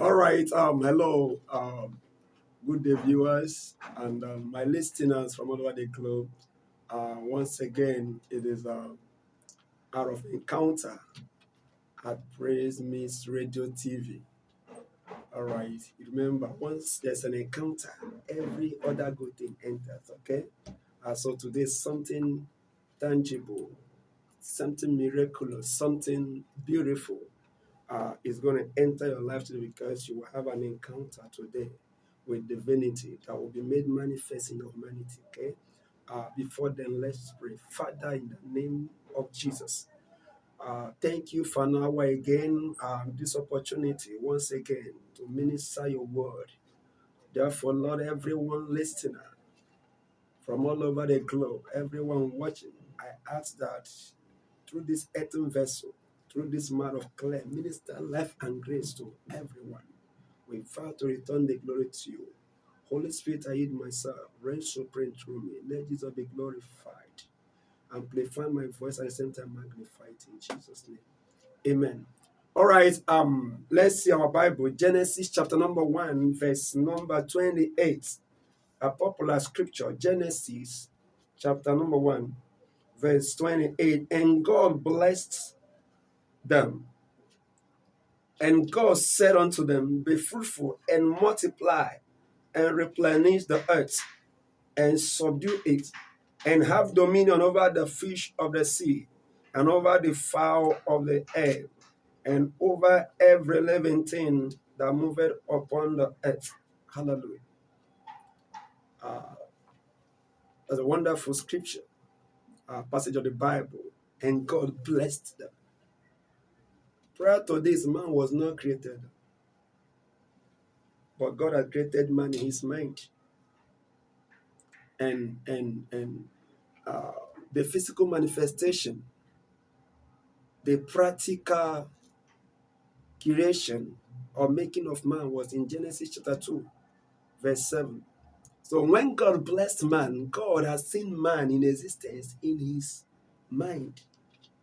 All right. Um, hello. Um, good day, viewers, and um, my listeners from all over the globe. Uh, once again, it is uh, out of encounter at Praise Miss Radio TV. All right. Remember, once there's an encounter, every other good thing enters. Okay. Uh, so today, something tangible, something miraculous, something beautiful uh, is going to enter your life today because you will have an encounter today with divinity that will be made manifest in your humanity. Okay. Uh, before then, let's pray. Father, in the name of Jesus, uh, thank you for hour again, um, this opportunity once again to minister your word. Therefore, Lord, everyone listener from all over the globe, everyone watching, I ask that through this earthen vessel, through this man of clay, minister life and grace to everyone. We vow to return the glory to you. Holy Spirit, I yield myself. Reign supreme through me. Let Jesus be glorified. Amplify my voice at the same time magnify it in Jesus' name. Amen. All right, um, let's see our Bible. Genesis chapter number one, verse number 28. A popular scripture, Genesis chapter number one, verse 28. And God blessed them. And God said unto them, Be fruitful and multiply and replenish the earth and subdue it and have dominion over the fish of the sea and over the fowl of the air and over every living thing that moveth upon the earth. Hallelujah. Uh, that's a wonderful scripture, uh, passage of the Bible. And God blessed them. Prior to this, man was not created. But God had created man in his mind. And and and uh, the physical manifestation, the practical creation or making of man was in Genesis chapter 2, verse 7. So when God blessed man, God has seen man in existence in his mind.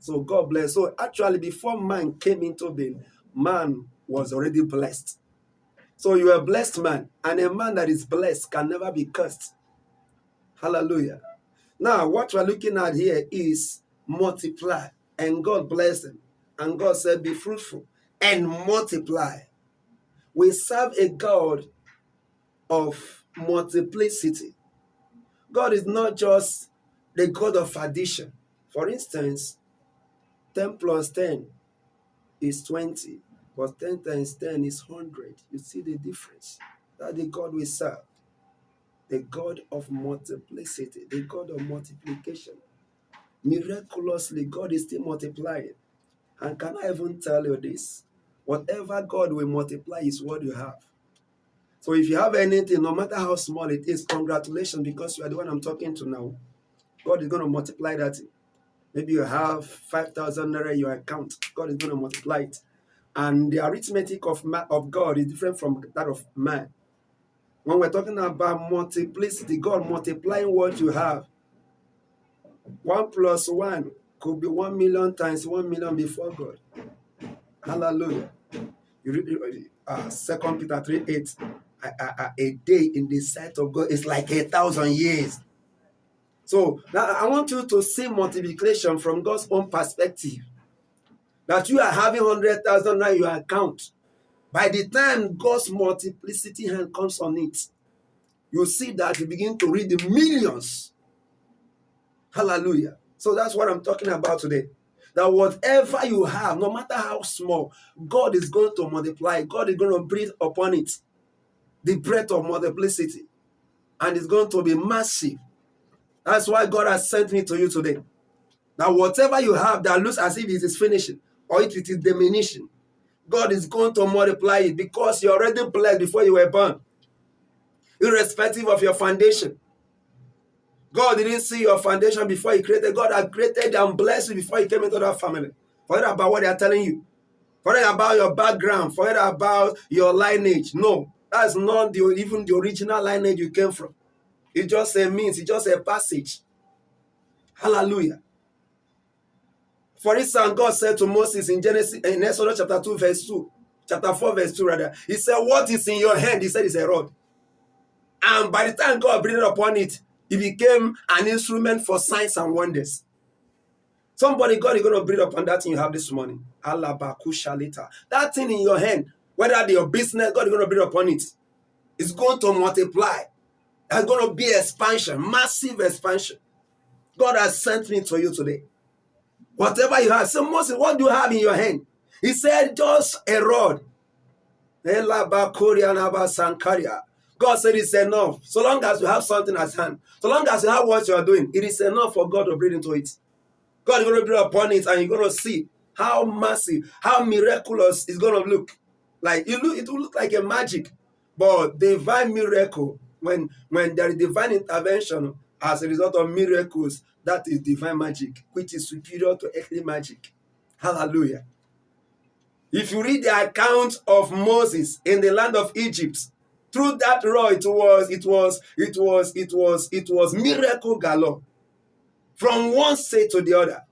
So God bless. So actually, before man came into being, man was already blessed. So you are a blessed man, and a man that is blessed can never be cursed. Hallelujah. Now, what we're looking at here is multiply, and God blessed them. And God said, Be fruitful and multiply. We serve a God of multiplicity. God is not just the God of addition. For instance, 10 plus 10 is 20, but 10 times 10 is 100. You see the difference? That the God we serve, the God of multiplicity, the God of multiplication. Miraculously, God is still multiplying. And can I even tell you this? Whatever God will multiply is what you have. So if you have anything, no matter how small it is, congratulations because you are the one I'm talking to now. God is going to multiply that. Maybe you have 5,000 naira in your account. God is going to multiply it. And the arithmetic of, of God is different from that of man. When we're talking about multiplicity, God multiplying what you have. One plus one could be one million times one million before God. Hallelujah. You read uh, Second Peter 3 8. A, a, a day in the sight of God is like a thousand years. So now I want you to see multiplication from God's own perspective. That you are having 100,000 now in your account. By the time God's multiplicity hand comes on it, you see that you begin to read the millions. Hallelujah. So that's what I'm talking about today. That whatever you have, no matter how small, God is going to multiply. God is going to breathe upon it the breath of multiplicity. And it's going to be massive. That's why God has sent me to you today. Now, whatever you have that looks as if it is finishing or it is diminishing, God is going to multiply it because you're already blessed before you were born, irrespective of your foundation. God didn't see your foundation before He created. God had created and blessed you before He came into that family. Forget about what they are telling you. Forget about your background. Forget about your lineage. No, that's not the, even the original lineage you came from. It's just a means, it's just a passage. Hallelujah. For instance, God said to Moses in Genesis in Exodus chapter 2, verse 2, chapter 4, verse 2, rather. He said, What is in your hand? He said, It's a rod. And by the time God breathed upon it, it became an instrument for signs and wonders. Somebody, God is going to breathe upon that thing you have this morning. later. That thing in your hand, whether your business, God is going to breathe upon it. It's going to multiply. There's going to be expansion, massive expansion. God has sent me to you today. Whatever you have, so Moses, what do you have in your hand? He said, just a rod. God said it's enough. So long as you have something at hand, so long as you have what you are doing, it is enough for God to breathe into it. God is going to breathe upon it, and you're going to see how massive, how miraculous it's going to look. Like it, look, it will look like a magic, but divine miracle when when there is divine intervention as a result of miracles, that is divine magic, which is superior to earthly magic. Hallelujah. If you read the account of Moses in the land of Egypt, through that rod, it was, it was, it was, it was, it was miracle galore. From one state to the other.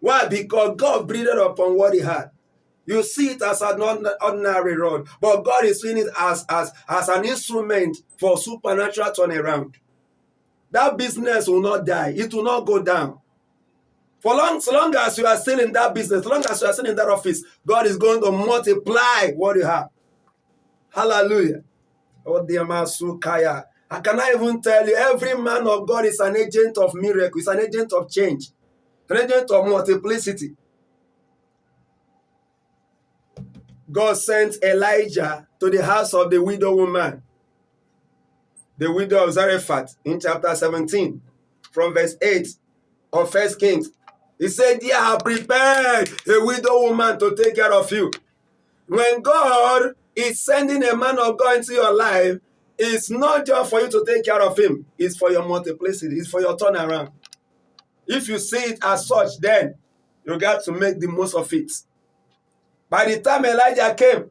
Why? Because God breathed upon what he had. You see it as an ordinary rod, but God is seeing it as, as, as an instrument for supernatural turnaround. That business will not die. It will not go down. For long, so long as you are still in that business, so long as you are still in that office, God is going to multiply what you have. Hallelujah. Oh, dear Masukaya. I cannot even tell you, every man of God is an agent of miracle, is an agent of change, an agent of multiplicity. God sent Elijah to the house of the widow woman, the widow of Zarephath, in chapter 17, from verse 8 of First Kings. He said, They have prepared a widow woman to take care of you. When God is sending a man of God into your life, it's not just for you to take care of him, it's for your multiplicity, it's for your turnaround. If you see it as such, then you got to make the most of it. By the time Elijah came,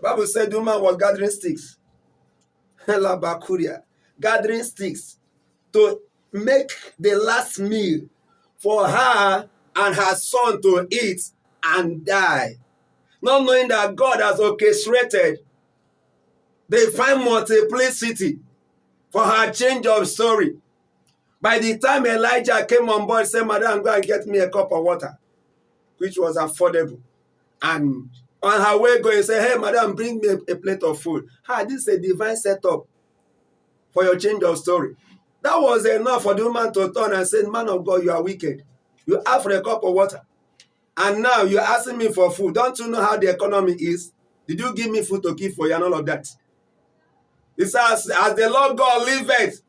Bible said the woman was gathering sticks. gathering sticks to make the last meal for her and her son to eat and die. Not knowing that God has orchestrated the fine multiplicity for her change of story. By the time Elijah came on board, said, Madam, go and get me a cup of water, which was affordable. And on her way going, say, Hey, Madam, bring me a, a plate of food. Ah, this is a divine setup for your change of story. That was enough for the woman to turn and say, Man of God, you are wicked. You ask for a cup of water. And now you're asking me for food. Don't you know how the economy is? Did you give me food to keep for you and all of that? It says, as the Lord God liveth,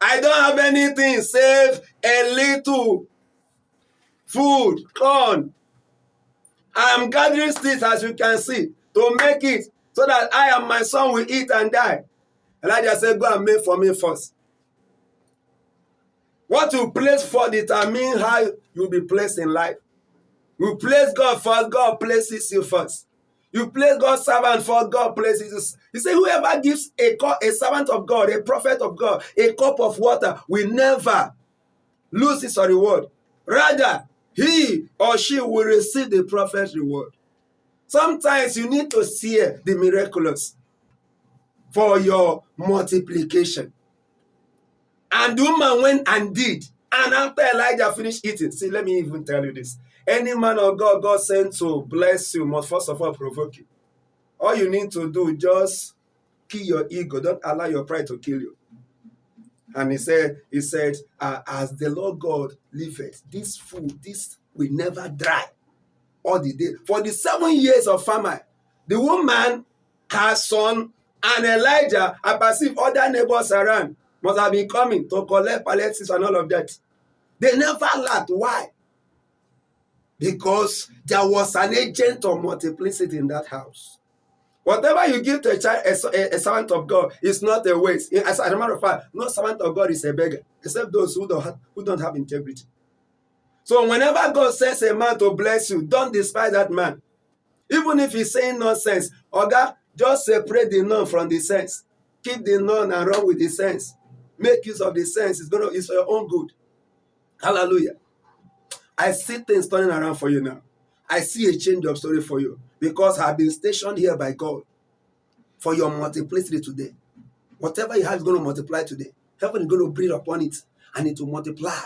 I don't have anything save a little food, corn. I am gathering sticks, as you can see, to make it so that I and my son will eat and die. Elijah said, Go and make for me first. What you place for determine how you'll be placed in life. You place God first, God places you first. You place God's servant first, God places you. He said, whoever gives a, a servant of God, a prophet of God, a cup of water will never lose his reward. Rather, he or she will receive the prophet's reward. Sometimes you need to see the miraculous for your multiplication. And the woman went and did. And after Elijah finished eating, see, let me even tell you this. Any man of God God sent to bless you must first of all provoke you. All you need to do just kill your ego. Don't allow your pride to kill you. And he said, he said, uh, as the Lord God liveth, this food, this will never dry all the day. For the seven years of famine, the woman, her son, and Elijah, I perceive other neighbors around must have been coming to collect pallets and all of that. They never lacked. Why? Because there was an agent of multiplicity in that house. Whatever you give to a child, a, a, servant of God, is not a waste. As a matter of fact, no servant of God is a beggar, except those who don't have, who don't have integrity. So whenever God sends a man to bless you, don't despise that man. Even if he's saying nonsense, Oga, just separate the non from the sense. Keep the non and run with the sense. Make use of the sense. It's gonna it's for your own good. Hallelujah. I see things turning around for you now. I see a change of story for you because I've been stationed here by God for your multiplicity today. Whatever you have is going to multiply today. Heaven is going to breathe upon it and it will multiply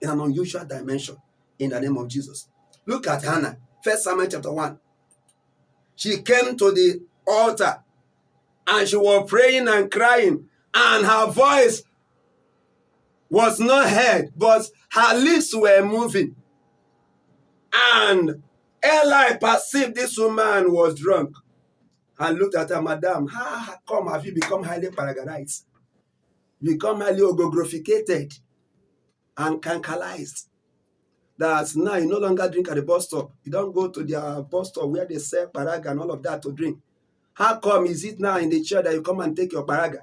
in an unusual dimension in the name of Jesus. Look at Hannah, First Samuel chapter 1. She came to the altar and she was praying and crying, and her voice was not heard, but her lips were moving. And Eli perceived this woman was drunk and looked at her, Madam, how come have you become highly paragonized? Become highly ogographicated and cancalized? That now you no longer drink at the bus stop. You don't go to their bus stop where they sell paraga and all of that to drink. How come is it now in the chair that you come and take your paraga?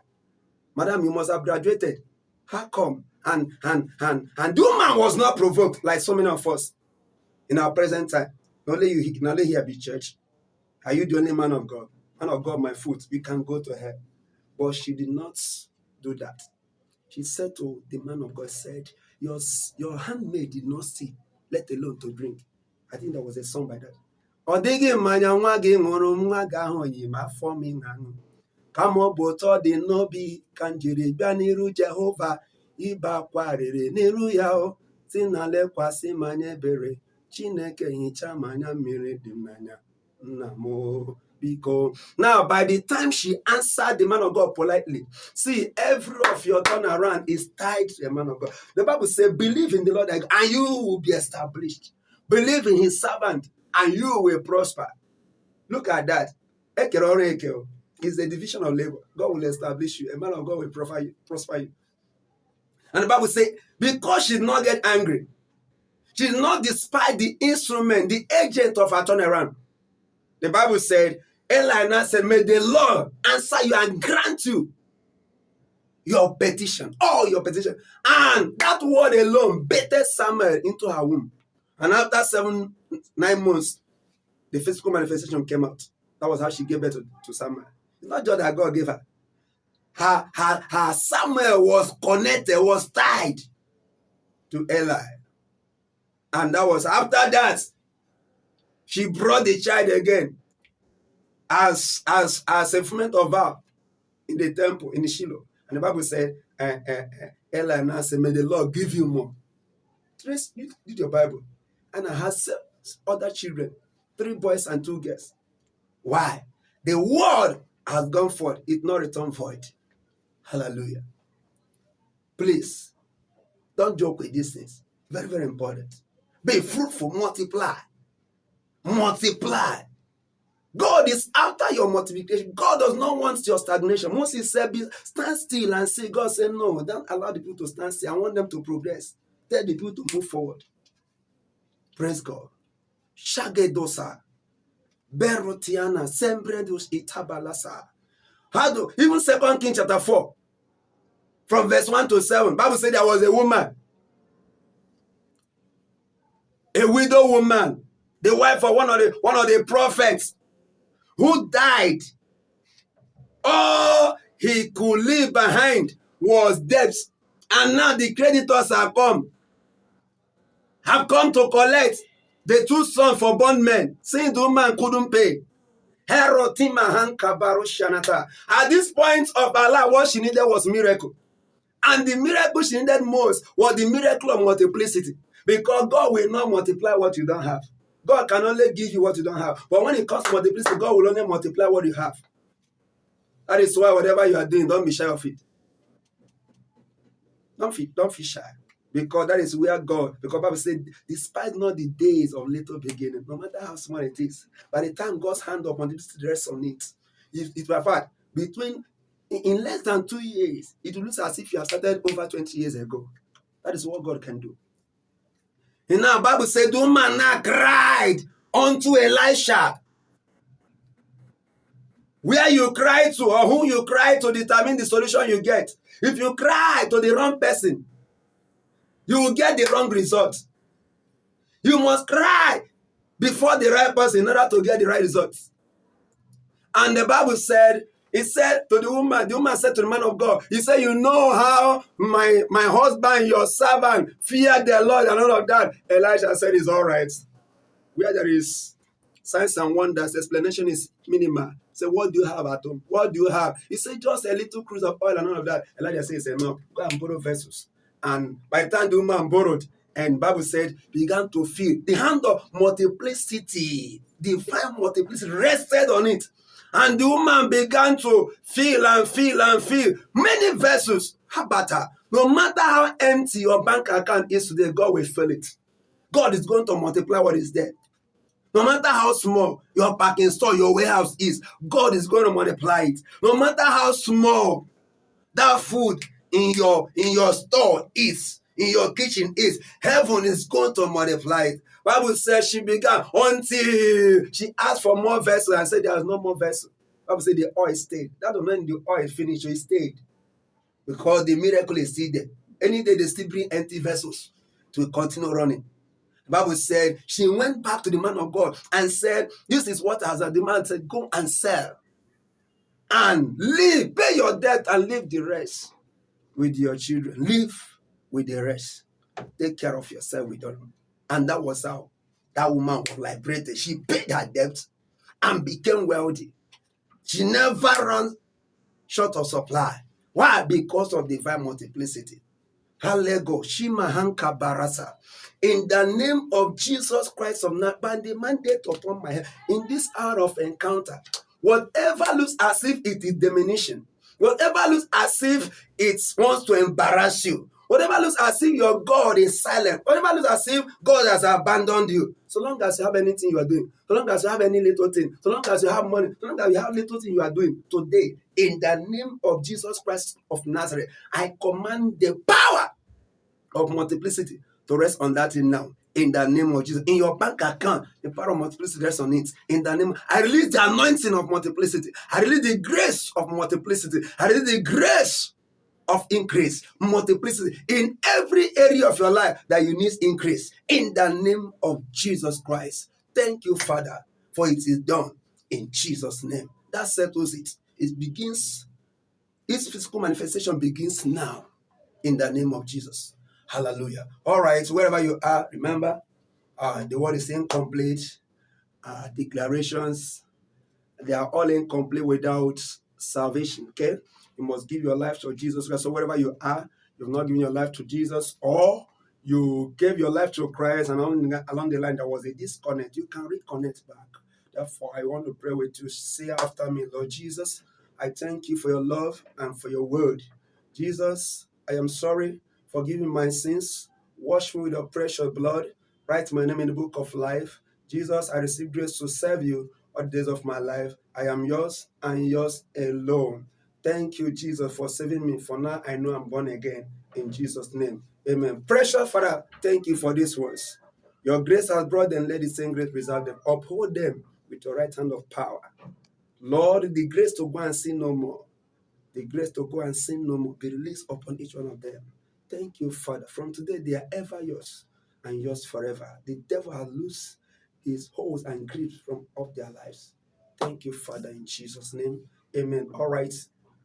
Madam, you must have graduated. How come? And and and and the woman was not provoked like so many of us in our present time. Only you can only here be church. Are you the only man of God? Man of God, my foot, we can go to her. But she did not do that. She said to the man of God, said, Your, your handmaid did not see, let alone to drink. I think there was a song by that. ọ dịghị mmanya nwa gị ṅụrụ nwa gị ahụ yi ma afọ m kama ọ bụ ụtọ dị n'obi ka m jiri bịa n'iru Jehova ibe akwa rere n'iru ya o si na lekwasị m anya ebere Chineke hichaa m anya mmiri dị nna m biko now by the time she answered the man of God politely see every of your turnaround is tied to the man of God the Bible say believe in the Lord and you will be established believe in his servant and you will prosper. Look at that. It's the division of labor. God will establish you. A man of God will. Prosper you. And the Bible says, because she did not get angry, she did not despise the instrument, the agent of her turnaround. The Bible said, Eli said, May the Lord answer you and grant you your petition, all your petition. And that word alone baited Samuel into her womb. And after seven, nine months, the physical manifestation came out. That was how she gave birth to, to Samuel. It's not just that God gave her. Her, her, her Samuel was connected, was tied to Eli. And that was after that, she brought the child again as, as, as a fulfillment of vow in the temple, in Shiloh. And the Bible said, uh, uh, uh, Eli now said, May the Lord give you more. Trace, read your Bible. And I had other children, three boys and two girls. Why? The word has gone forth, it not return void. Hallelujah. Please, don't joke with these things. Very, very important. Be fruitful, multiply. Multiply. God is after your multiplication. God does not want your stagnation. Moses said, stand still and say, God said, no, don't allow the people to stand still. I want them to progress. Tell the people to move forward. Praise God. Shagedosa. Berotiana. Sembredus itabalasa. How do even second King chapter 4 from verse 1 to 7. Bible said there was a woman. A widow woman, the wife of one of the one of the prophets who died. All he could leave behind was debts. And now the creditors are come have come to collect the two sons for bondmen, since the woman couldn't pay. At this point of Allah, what she needed was miracle. And the miracle she needed most was the miracle of multiplicity. Because God will not multiply what you don't have. God can only give you what you don't have. But when it comes to multiplicity, God will only multiply what you have. That is why whatever you are doing, don't be shy of it. Don't be, don't be shy. Because that is where God, because Bible said, despite not the days of little beginning, no matter how small it is, by the time God's hand upon it rests on it, it, it will fact, between in less than two years, it will look as if you have started over 20 years ago. That is what God can do. And now Bible said, the woman now cried unto Elisha. Where you cry to or who you cry to determine the solution you get. If you cry to the wrong person, you will get the wrong result. You must cry before the right person in order to get the right results. And the Bible said, he said to the woman, the woman said to the man of God, he said, you know how my, my husband, your servant, feared the Lord and all of that. Elijah said, it's all right. where there is signs and wonders, explanation is minimal. Say, what do you have at home? What do you have? He said, just a little cruse of oil and all of that. Elijah says, enough. Go and borrow vessels. And by the time the woman borrowed, and Bible said, began to feel the hand of multiplicity, divine multiplicity rested on it. And the woman began to feel and feel and feel many vessels. Her? No matter how empty your bank account is today, God will fill it. God is going to multiply what is there. No matter how small your parking store, your warehouse is, God is going to multiply it. No matter how small that food in your in your store is, in your kitchen is, heaven is going to multiply it. Bible says she began until she asked for more vessel and said there was no more vessel. Bible said the oil stayed. That don't mean the oil finished, it stayed. Because the miracle is still there. Any day they still bring empty vessels to continue running. The Bible said she went back to the man of God and said, This is what has the man said, Go and sell and live, pay your debt and leave the rest with your children. Live with the rest. Take care of yourself with them. And that was how that woman was liberated. She paid her debt and became wealthy. She never ran short of supply. Why? Because of divine multiplicity. Halego, Shima Hanka Barasa. In the name of Jesus Christ of Nazareth, by the mandate upon my head, in this hour of encounter, whatever looks as if it is diminishing, whatever looks as if it wants to embarrass you, whatever looks as if your God is silent, whatever looks as if God has abandoned you, so long as you have anything you are doing, so long as you have any little thing, so long as you have money, so long as you have little thing you are doing today, in the name of Jesus Christ of Nazareth, I command the power of multiplicity to rest on that thing now. In the name of Jesus. In your bank account, the power of multiplicity rests on it. In the name, I release the anointing of multiplicity. I release the grace of multiplicity. I release the grace of increase, multiplicity in every area of your life that you need increase. In the name of Jesus Christ. Thank you, Father, for it is done in Jesus' name. That settles it. It begins, its physical manifestation begins now in the name of Jesus. Hallelujah. All right, wherever you are, remember uh, the word is incomplete. Uh, declarations, they are all incomplete without salvation. Okay, you must give your life to Jesus Christ. So wherever you are, you've not given your life to Jesus, or you gave your life to Christ, and along, along the line there was a disconnect. You can reconnect back. Therefore, I want to pray with you. Say after me, Lord Jesus, I thank you for your love and for your word. Jesus, I am sorry forgive me my sins, wash me with your precious blood, write my name in the book of life. Jesus, I receive grace to serve you all the days of my life. I am yours and yours alone. Thank you, Jesus, for saving me. For now, I know I'm born again. In Jesus' name. Amen. Precious Father, thank you for these words. Your grace has brought them, let the same grace preserve them. Uphold them with your right hand of power. Lord, the grace to go and sin no more. The grace to go and sin no more be released upon each one of them. Thank you, Father. From today, they are ever yours and yours forever. The devil has loose his holds and grips from off their lives. Thank you, Father, in Jesus' name. Amen. All right.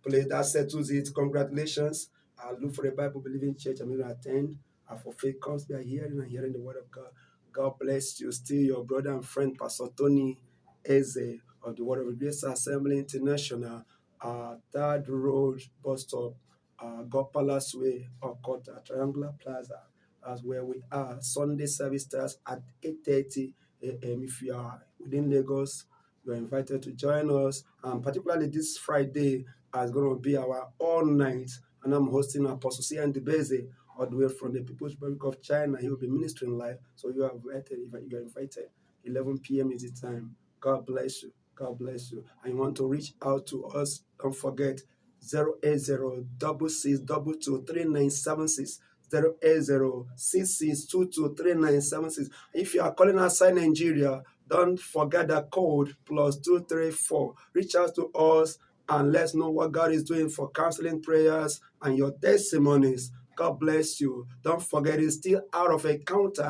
Please, that settles it. Congratulations. I look for a Bible believing church. I'm going to attend. And for faith comes by hearing and hearing the word of God. God bless you. Still your brother and friend, Pastor Tony Eze of the Word of Grace Assembly International, uh, Third Road Bus Stop, uh, God Palace Way, Okota, Triangular Plaza, as where we are. Sunday service starts at 8.30 a.m. If you are within Lagos, you are invited to join us. And particularly this Friday is going to be our all night, and I'm hosting Apostle Cian Debeze all the way from the People's Republic of China. He will be ministering live, so you are invited. If you are invited. 11 p.m. is the time. God bless you. God bless you. And you want to reach out to us, don't forget 080 36223976. 080 If you are calling outside Nigeria, don't forget the code plus 234. Reach out to us and let's know what God is doing for counseling prayers and your testimonies. God bless you. Don't forget, it's still out of a counter.